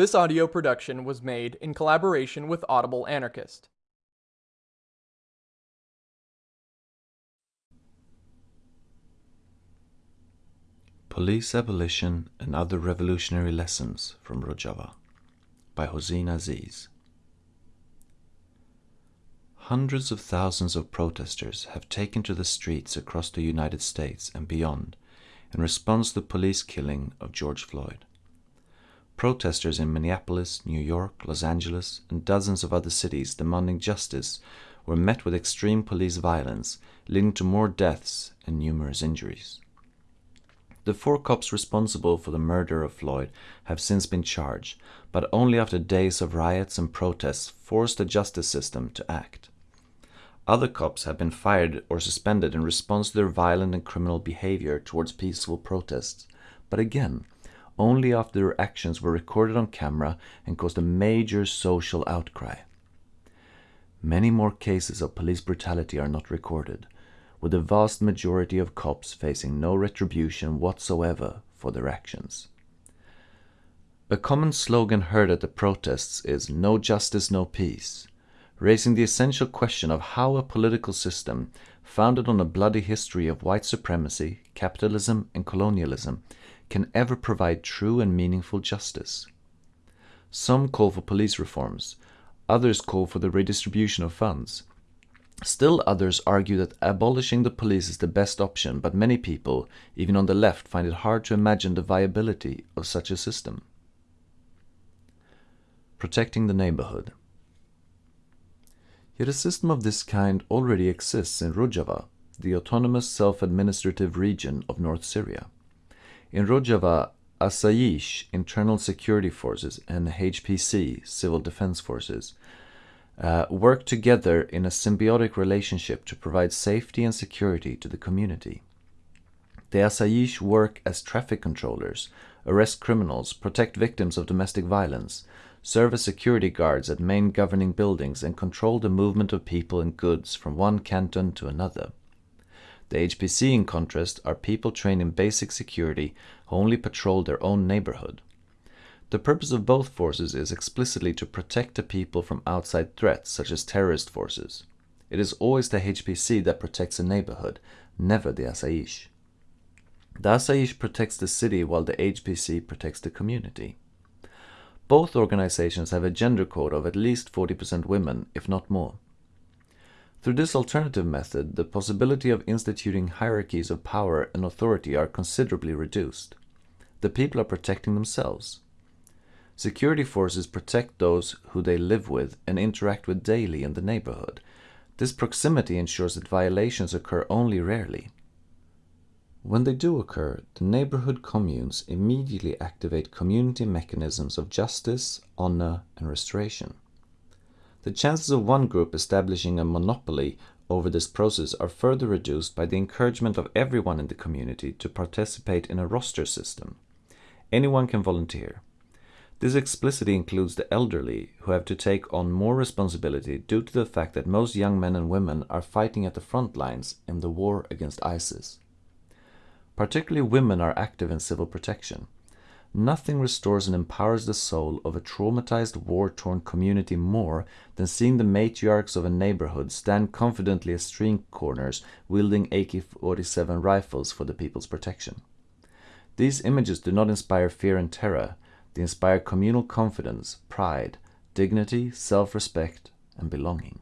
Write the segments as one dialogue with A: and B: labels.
A: This audio production was made in collaboration with Audible Anarchist.
B: Police Abolition and Other Revolutionary Lessons from Rojava by Hawzhin Azeez. Hundreds of thousands of protesters have taken to the streets across the United States and beyond in response to the police killing of George Floyd. Protesters in Minneapolis, New York, Los Angeles, and dozens of other cities demanding justice were met with extreme police violence, leading to more deaths and numerous injuries. The four cops responsible for the murder of Floyd have since been charged, but only after days of riots and protests forced the justice system to act. Other cops have been fired or suspended in response to their violent and criminal behavior towards peaceful protests, but again, only after their actions were recorded on camera and caused a major social outcry. Many more cases of police brutality are not recorded, with the vast majority of cops facing no retribution whatsoever for their actions. A common slogan heard at the protests is No justice, no peace, raising the essential question of how a political system founded on a bloody history of white supremacy, capitalism, and colonialism can ever provide true and meaningful justice. Some call for police reforms, others call for the redistribution of funds. Still others argue that abolishing the police is the best option, but many people, even on the left, find it hard to imagine the viability of such a system. Protecting the neighborhood. Yet a system of this kind already exists in Rojava, the autonomous self-administrative region of North Syria. In Rojava, Asayish, Internal Security Forces, and HPC, Civil Defense Forces, uh, work together in a symbiotic relationship to provide safety and security to the community. The Asayish work as traffic controllers, arrest criminals, protect victims of domestic violence, serve as security guards at main governing buildings, and control the movement of people and goods from one canton to another. The HPC, in contrast, are people trained in basic security who only patrol their own neighborhood. The purpose of both forces is explicitly to protect the people from outside threats such as terrorist forces. It is always the HPC that protects a neighborhood, never the Asayish. The Asayish protects the city while the HPC protects the community. Both organizations have a gender quota of at least 40% women, if not more. Through this alternative method, the possibility of instituting hierarchies of power and authority are considerably reduced. The people are protecting themselves. Security forces protect those who they live with and interact with daily in the neighborhood. This proximity ensures that violations occur only rarely. When they do occur, the neighborhood communes immediately activate community mechanisms of justice, honor, and restoration. The chances of one group establishing a monopoly over this process are further reduced by the encouragement of everyone in the community to participate in a roster system. Anyone can volunteer. This explicitly includes the elderly, who have to take on more responsibility due to the fact that most young men and women are fighting at the front lines in the war against ISIS. Particularly women are active in civil protection. Nothing restores and empowers the soul of a traumatized, war-torn community more than seeing the matriarchs of a neighborhood stand confidently at street corners wielding AK-47 rifles for the people's protection. These images do not inspire fear and terror, they inspire communal confidence, pride, dignity, self-respect, and belonging.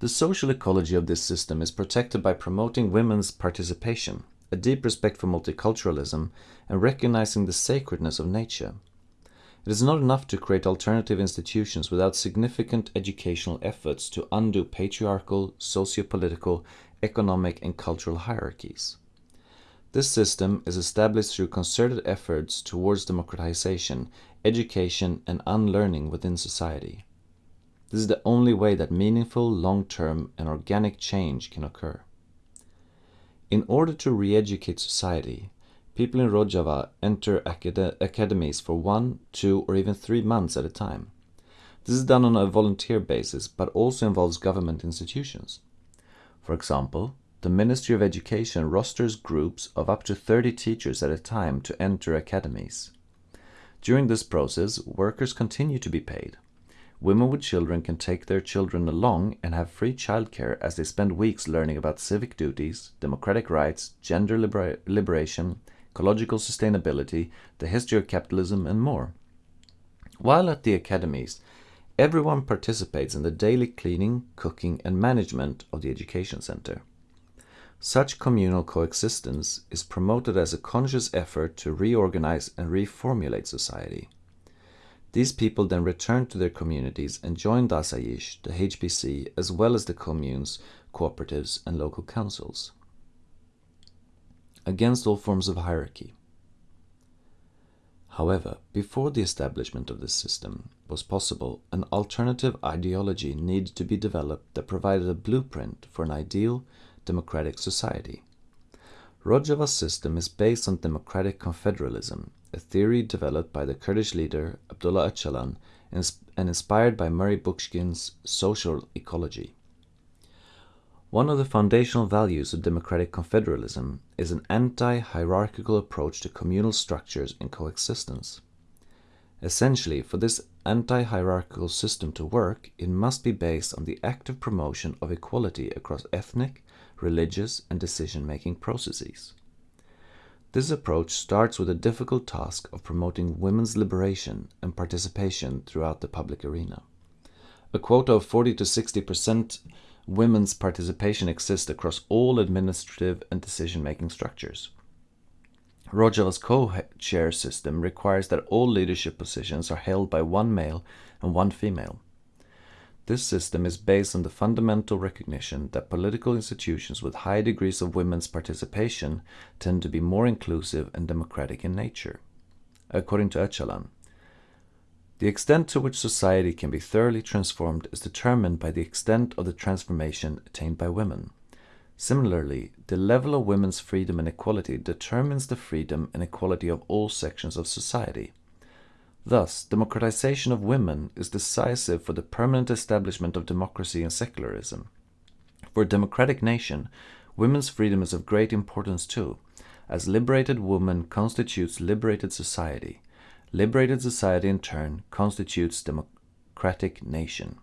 B: The social ecology of this system is protected by promoting women's participation, a deep respect for multiculturalism, and recognizing the sacredness of nature. It is not enough to create alternative institutions without significant educational efforts to undo patriarchal, socio-political, economic, and cultural hierarchies. This system is established through concerted efforts towards democratization, education, and unlearning within society. This is the only way that meaningful, long-term, and organic change can occur. In order to re-educate society, people in Rojava enter acad academies for one, two, or even three months at a time. This is done on a volunteer basis, but also involves government institutions. For example, the Ministry of Education rosters groups of up to 30 teachers at a time to enter academies. During this process, workers continue to be paid. Women with children can take their children along and have free childcare as they spend weeks learning about civic duties, democratic rights, gender libera- liberation, ecological sustainability, the history of capitalism, and more. While at the academies, everyone participates in the daily cleaning, cooking, and management of the education center. Such communal coexistence is promoted as a conscious effort to reorganize and reformulate society. These people then returned to their communities and joined Asayish, the HPC, as well as the communes, cooperatives, and local councils. Against all forms of hierarchy. However, before the establishment of this system was possible, an alternative ideology needed to be developed that provided a blueprint for an ideal democratic society. Rojava's system is based on democratic confederalism, a theory developed by the Kurdish leader Abdullah Öcalan and inspired by Murray Bookchin's social ecology. One of the foundational values of democratic confederalism is an anti-hierarchical approach to communal structures and coexistence. Essentially, for this anti-hierarchical system to work, it must be based on the active promotion of equality across ethnic, religious, and decision-making processes. This approach starts with the difficult task of promoting women's liberation and participation throughout the public arena. A quota of 40 to 60 percent women's participation exists across all administrative and decision-making structures. Rojava's co-chair system requires that all leadership positions are held by one male and one female. This system is based on the fundamental recognition that political institutions with high degrees of women's participation tend to be more inclusive and democratic in nature. According to Öcalan, the extent to which society can be thoroughly transformed is determined by the extent of the transformation attained by women. Similarly, the level of women's freedom and equality determines the freedom and equality of all sections of society. Thus, democratization of women is decisive for the permanent establishment of democracy and secularism. For a democratic nation, women's freedom is of great importance too, as liberated woman constitutes liberated society, Liberated society in turn constitutes democratic nation.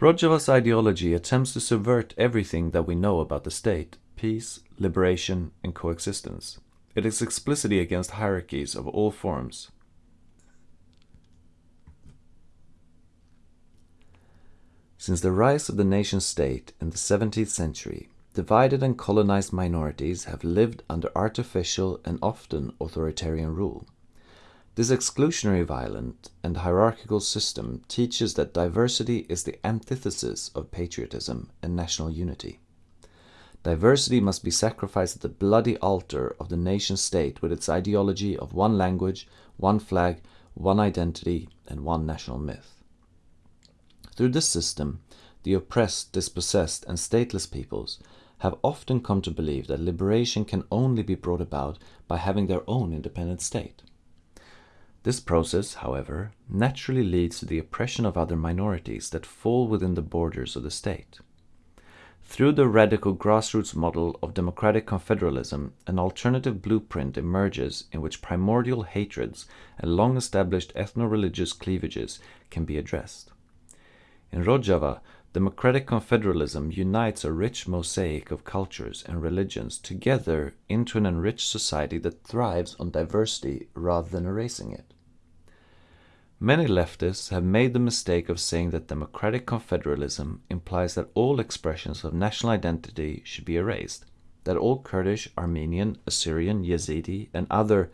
B: Rojava's ideology attempts to subvert everything that we know about the state, peace, liberation, and coexistence. It is explicitly against hierarchies of all forms. Since the rise of the nation state in the 17th century, Divided and colonized minorities have lived under artificial and often authoritarian rule. This exclusionary, violent, and hierarchical system teaches that diversity is the antithesis of patriotism and national unity. Diversity must be sacrificed at the bloody altar of the nation state with its ideology of one language, one flag, one identity, and one national myth. Through this system, the oppressed, dispossessed, and stateless peoples have often come to believe that liberation can only be brought about by having their own independent state. This process, however, naturally leads to the oppression of other minorities that fall within the borders of the state. Through the radical grassroots model of democratic confederalism, an alternative blueprint emerges in which primordial hatreds and long established ethno religious cleavages can be addressed. In Rojava, Democratic confederalism unites a rich mosaic of cultures and religions together into an enriched society that thrives on diversity rather than erasing it. Many leftists have made the mistake of saying that democratic confederalism implies that all expressions of national identity should be erased, that all Kurdish, Armenian, Assyrian, Yazidi, and other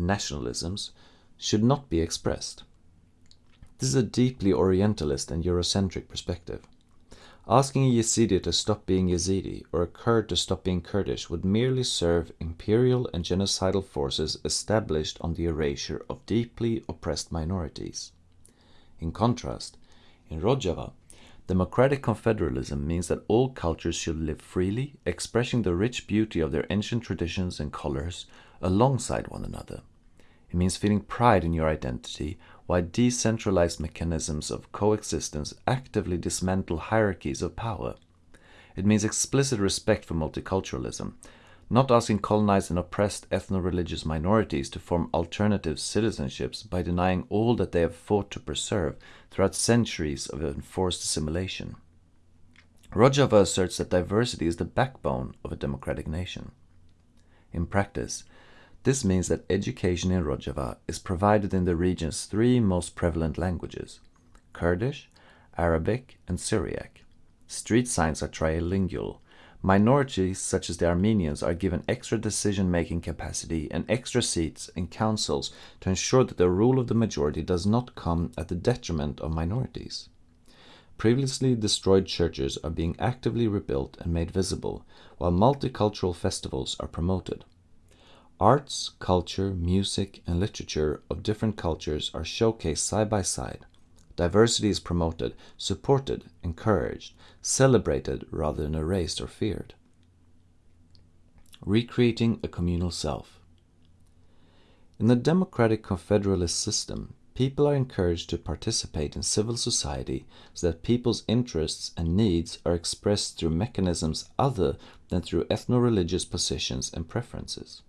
B: nationalisms should not be expressed. This is a deeply Orientalist and Eurocentric perspective. Asking a Yazidi to stop being Yazidi or a Kurd to stop being Kurdish would merely serve imperial and genocidal forces established on the erasure of deeply oppressed minorities. In contrast, in Rojava, democratic confederalism means that all cultures should live freely, expressing the rich beauty of their ancient traditions and colors alongside one another. It means feeling pride in your identity, while decentralized mechanisms of coexistence actively dismantle hierarchies of power. It means explicit respect for multiculturalism, not asking colonized and oppressed ethno-religious minorities to form alternative citizenships by denying all that they have fought to preserve throughout centuries of enforced assimilation. Rojava asserts that diversity is the backbone of a democratic nation. In practice, this means that education in Rojava is provided in the region's three most prevalent languages Kurdish, Arabic, and Syriac. Street signs are trilingual. Minorities, such as the Armenians, are given extra decision making capacity and extra seats in councils to ensure that the rule of the majority does not come at the detriment of minorities. Previously destroyed churches are being actively rebuilt and made visible, while multicultural festivals are promoted. Arts, culture, music, and literature of different cultures are showcased side by side. Diversity is promoted, supported, encouraged, celebrated rather than erased or feared. Recreating a communal self. In the democratic confederalist system, people are encouraged to participate in civil society so that people's interests and needs are expressed through mechanisms other than through ethno-religious positions and preferences.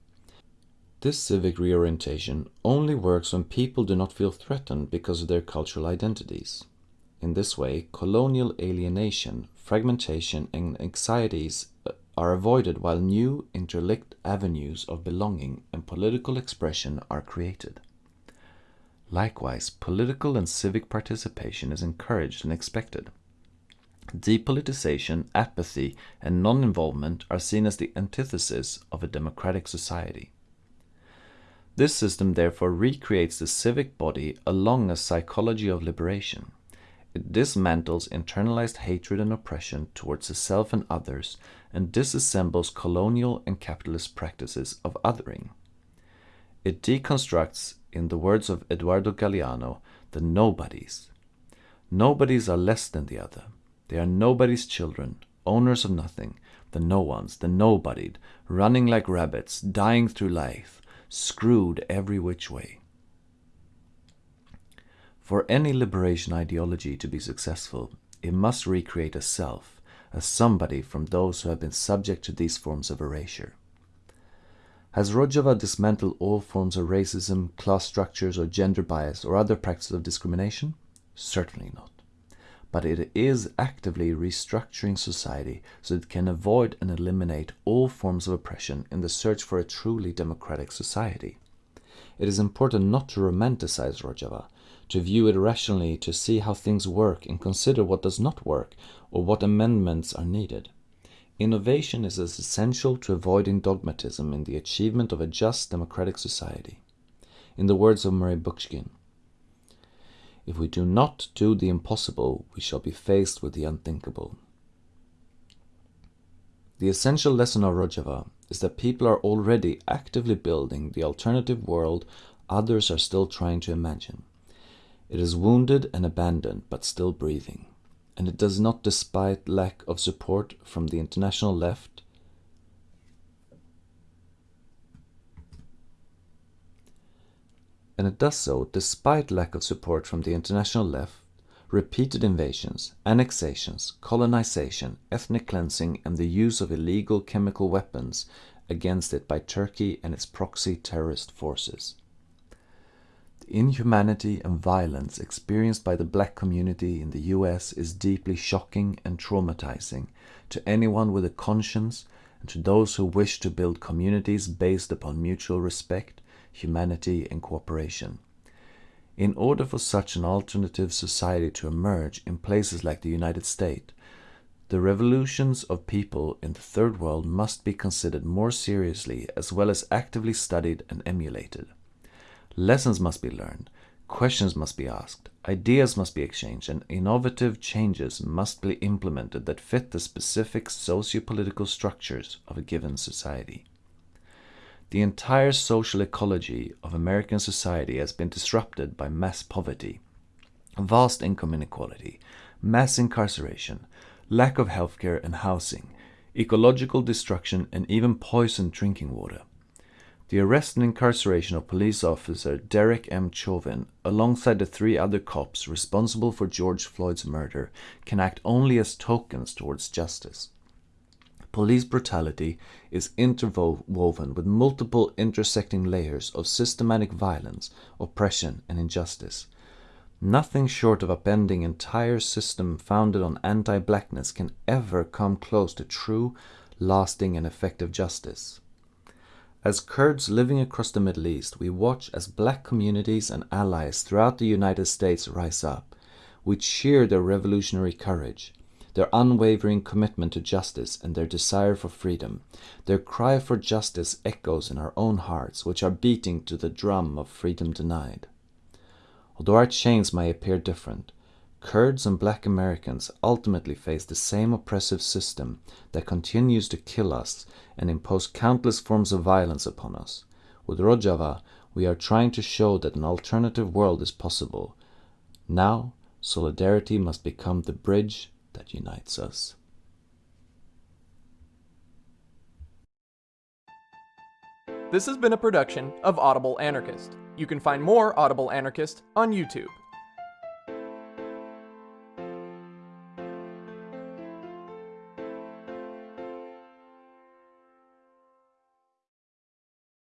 B: This civic reorientation only works when people do not feel threatened because of their cultural identities. In this way, colonial alienation, fragmentation, and anxieties uh, are avoided while new interlinked avenues of belonging and political expression are created. Likewise, political and civic participation is encouraged and expected. Depoliticization, apathy, and non involvement are seen as the antithesis of a democratic society. This system therefore recreates the civic body along a psychology of liberation. It dismantles internalized hatred and oppression towards the self and others and disassembles colonial and capitalist practices of othering. It deconstructs, in the words of Eduardo Galeano, the nobodies. Nobodies are less than the other. They are nobody's children, owners of nothing, the no ones, the nobodied, running like rabbits, dying through life, screwed every which way. For any liberation ideology to be successful, it must recreate a self, a somebody from those who have been subject to these forms of erasure. Has Rojava dismantled all forms of racism, class structures, or gender bias, or other practices of discrimination? Certainly not. But it is actively restructuring society so it can avoid and eliminate all forms of oppression in the search for a truly democratic society. It is important not to romanticize Rojava, to view it rationally, to see how things work and consider what does not work or what amendments are needed. Innovation is as essential to avoiding dogmatism in the achievement of a just democratic society. In the words of Murray Bookchin, if we do not do the impossible, we shall be faced with the unthinkable. The essential lesson of Rojava is that people are already actively building the alternative world others are still trying to imagine. It is wounded and abandoned, but still breathing. And it does not, despite lack of support from the international left, and it does so despite lack of support from the international left, repeated invasions, annexations, colonization, ethnic cleansing, and the use of illegal chemical weapons against it by Turkey and its proxy terrorist forces. The inhumanity and violence experienced by the black community in the US is deeply shocking and traumatizing to anyone with a conscience and to those who wish to build communities based upon mutual respect, humanity, and cooperation. In order for such an alternative society to emerge in places like the United States, the revolutions of people in the Third World must be considered more seriously as well as actively studied and emulated. Lessons must be learned, questions must be asked, ideas must be exchanged, and innovative changes must be implemented that fit the specific socio-political structures of a given society. The entire social ecology of American society has been disrupted by mass poverty, vast income inequality, mass incarceration, lack of healthcare and housing, ecological destruction, and even poisoned drinking water. The arrest and incarceration of police officer Derek M. Chauvin, alongside the three other cops responsible for George Floyd's murder, can act only as tokens towards justice. Police brutality is interwoven with multiple intersecting layers of systematic violence, oppression, and injustice. Nothing short of upending entire system founded on anti-blackness can ever come close to true, lasting, and effective justice. As Kurds living across the Middle East, we watch as black communities and allies throughout the United States rise up. We cheer their revolutionary courage, their unwavering commitment to justice, and their desire for freedom. Their cry for justice echoes in our own hearts, which are beating to the drum of freedom denied. Although our chains may appear different, Kurds and black Americans ultimately face the same oppressive system that continues to kill us and impose countless forms of violence upon us. With Rojava, we are trying to show that an alternative world is possible. Now, solidarity must become the bridge that unites us.
A: This has been a production of Audible Anarchist. You can find more Audible Anarchist on YouTube.